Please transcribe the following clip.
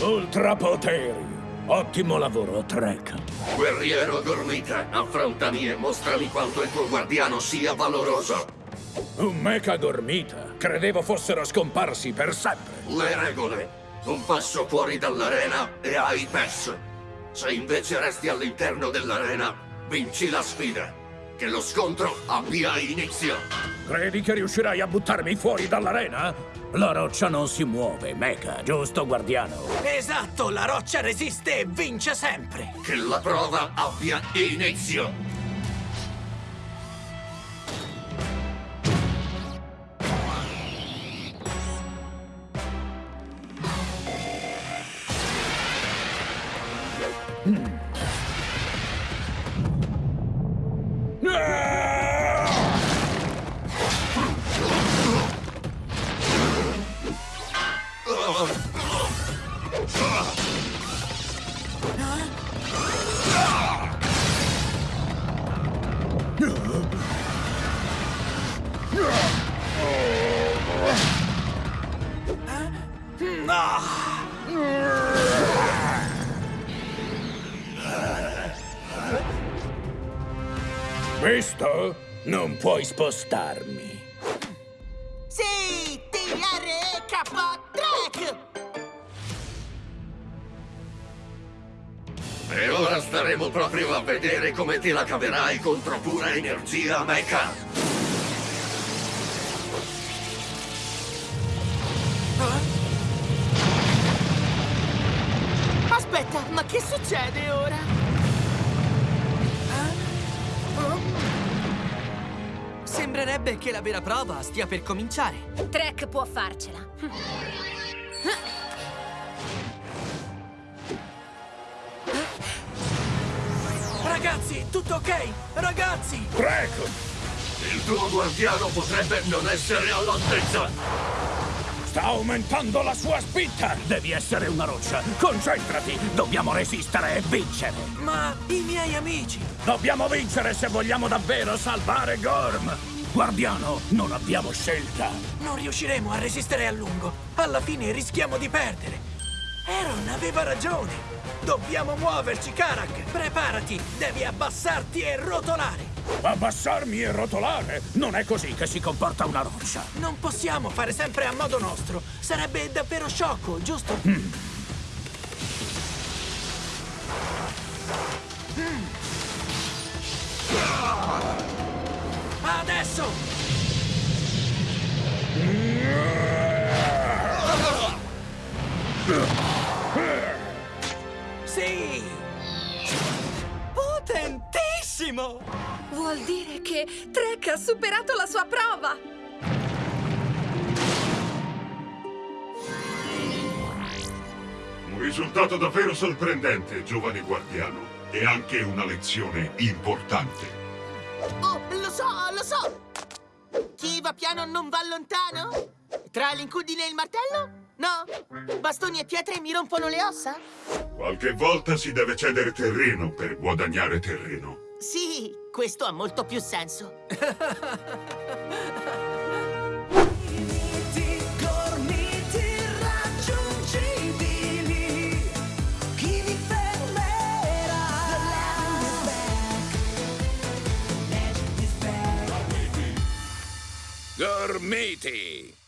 Ultrapoteri. Ottimo lavoro, Trek. Guerriero Gormita, affrontami e mostrami quanto il tuo guardiano sia valoroso. Un mecha gormita. Credevo fossero scomparsi per sempre. Le regole. Un passo fuori dall'arena e hai perso. Se invece resti all'interno dell'arena, vinci la sfida. Che lo scontro abbia inizio. Credi che riuscirai a buttarmi fuori dall'arena? La roccia non si muove, mecha, giusto, guardiano? Esatto, la roccia resiste e vince sempre. Che la prova abbia inizio. Ah! Visto? Non puoi spostarmi. Sì, TRK Track! E ora staremo proprio a vedere come te la caverai contro pura energia mecha. Aspetta, ma che succede ora? Sembrerebbe che la vera prova stia per cominciare. Trek può farcela. Ragazzi, tutto ok? Ragazzi! Trek! Il tuo guardiano potrebbe non essere all'altezza. Sta aumentando la sua spinta! Devi essere una roccia! Concentrati! Dobbiamo resistere e vincere! Ma i miei amici! Dobbiamo vincere se vogliamo davvero salvare Gorm! Guardiano, non abbiamo scelta! Non riusciremo a resistere a lungo. Alla fine rischiamo di perdere. Aaron aveva ragione. Dobbiamo muoverci, Karak. Preparati, devi abbassarti e rotolare. Abbassarmi e rotolare? Non è così che si comporta una roccia! Non possiamo fare sempre a modo nostro. Sarebbe davvero sciocco, giusto? Mm. Adesso! Sì! Potentissimo! Vuol dire che Trek ha superato la sua prova! Un risultato davvero sorprendente, giovane guardiano. E anche una lezione importante. Oh, lo so, lo so! Chi va piano non va lontano? Tra l'incudine e il martello? No? Bastoni e pietre mi rompono le ossa? Qualche volta si deve cedere terreno per guadagnare terreno. Sì, questo ha molto più senso. Gormiti!